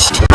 crushed.